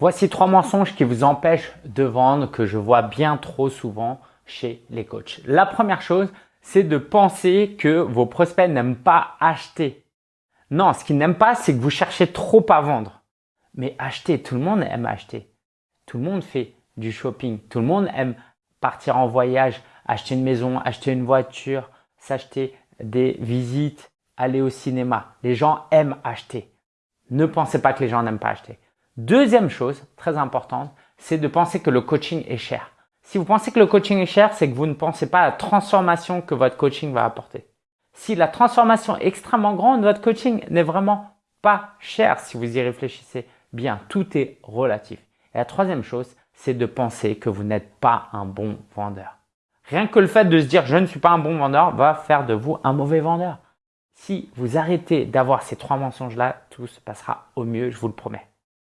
Voici trois mensonges qui vous empêchent de vendre que je vois bien trop souvent chez les coachs. La première chose, c'est de penser que vos prospects n'aiment pas acheter. Non, ce qu'ils n'aiment pas, c'est que vous cherchez trop à vendre. Mais acheter, tout le monde aime acheter. Tout le monde fait du shopping. Tout le monde aime partir en voyage, acheter une maison, acheter une voiture, s'acheter des visites, aller au cinéma. Les gens aiment acheter. Ne pensez pas que les gens n'aiment pas acheter. Deuxième chose très importante, c'est de penser que le coaching est cher. Si vous pensez que le coaching est cher, c'est que vous ne pensez pas à la transformation que votre coaching va apporter. Si la transformation est extrêmement grande, votre coaching n'est vraiment pas cher si vous y réfléchissez bien. Tout est relatif. Et la troisième chose, c'est de penser que vous n'êtes pas un bon vendeur. Rien que le fait de se dire « je ne suis pas un bon vendeur » va faire de vous un mauvais vendeur. Si vous arrêtez d'avoir ces trois mensonges-là, tout se passera au mieux, je vous le promets.